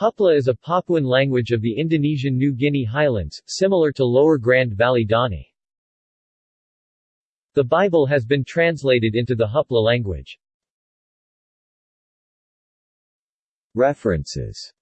Hupla is a Papuan language of the Indonesian New Guinea highlands, similar to Lower Grand Valley Dani. The Bible has been translated into the Hupla language. References